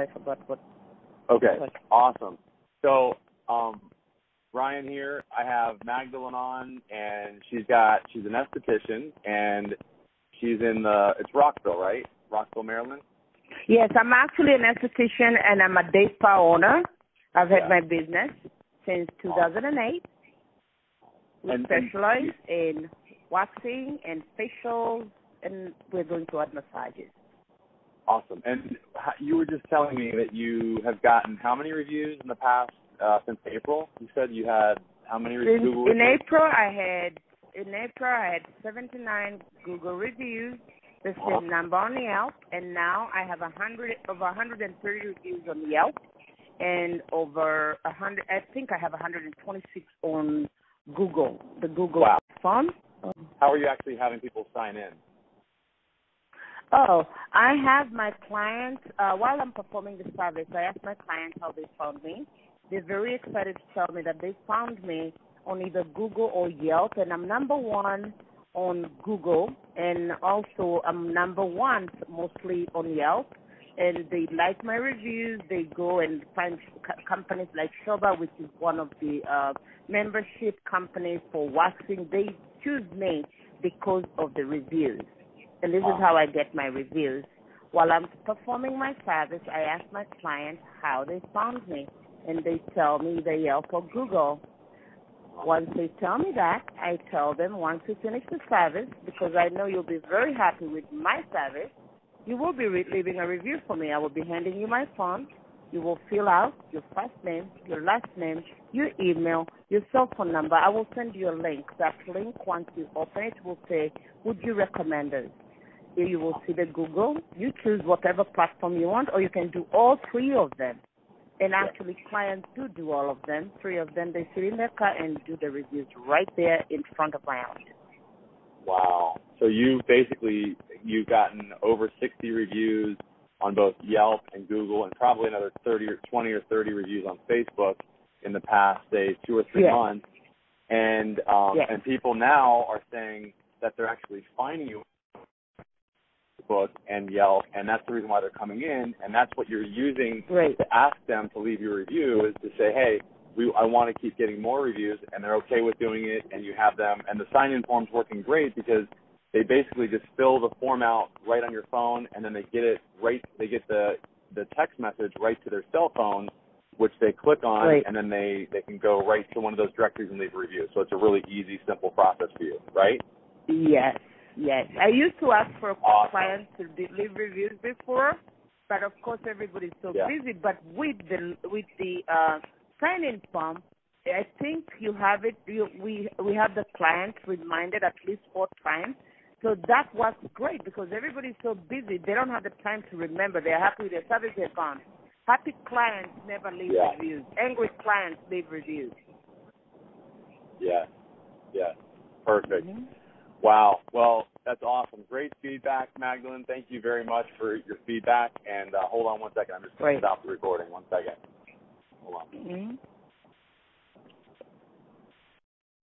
I forgot what. Okay, what. awesome. So, um, Ryan here. I have Magdalene on, and she's got she's an esthetician, and she's in the it's Rockville, right? Rockville, Maryland. Yes, I'm actually an esthetician and I'm a day spa owner. I've had Yeah. my business since 2008. We And- and specialize in waxing and facials, and we're going to add massages. Awesome. And you were just telling me that you have gotten how many reviews in the past uh, since April? You said you had how many re- In, Google in reviews? April, I had in April I had 79 Google reviews, the same Awesome. number on Yelp, and now I have a hundred over 130 reviews on Yelp, and over a hundred. I think I have 126 on Google, the Google Wow. phone. How are you actually having people sign in? Oh, I have my clients, uh, while I'm performing the service, I ask my clients how they found me. They're very excited to tell me that they found me on either Google or Yelp, and I'm number one on Google, and also I'm number one mostly on Yelp. And they like my reviews. They go and find companies like Shoba, which is one of the uh, membership companies for waxing. They choose me because of the reviews and this is how I get my reviews. While I'm performing my service, I ask my clients how they found me, and they tell me either Yelp or Google. Once they tell me that, I tell them once you finish the service, because I know you'll be very happy with my service, you will be re- leaving a review for me. I will be handing you my phone. You will fill out your first name, your last name, your email, your cell phone number. I will send you a link. That link, once you open it, will say, would you recommend us? Here you will see the Google. You choose whatever platform you want, or you can do all three of them. And actually, clients do do all of them. Three of them, they sit in their car and do the reviews right there in front of my office. Wow. So you basically you've gotten over 60 reviews on both Yelp and Google, and probably another 30 or 20 or 30 reviews on Facebook in the past, say, two or three Yes. months. And um, Yes. and people now are saying that they're actually finding you Facebook and Yelp, and that's the reason why they're coming in, and that's what you're using Great. to ask them to leave your review is to say, hey, we I want to keep getting more reviews, and they're okay with doing it, and you have them, and the sign-in form's working great because they basically just fill the form out right on your phone, and then they get it right, they get the the text message right to their cell phone, which they click on, Right. and then they they can go right to one of those directories and leave a review. So it's a really easy, simple process for you, right? Yes, yes. I used to ask for Awesome. clients to leave reviews before, but of course everybody's so Yeah. busy. But with the with the uh, sign-in form, I think you have it. You, we we have the clients reminded at least four times. So that was great because everybody's so busy. They don't have the time to remember. They're happy with their service they've gone. Happy clients never leave Yeah. reviews. Angry clients leave reviews. Yeah, yeah, perfect. Mhm. Wow. Well, that's awesome. Great feedback, Magdalene. Thank you very much for your feedback. And uh, hold on one second. I'm just going to stop the recording. One second. Hold on. Mhm.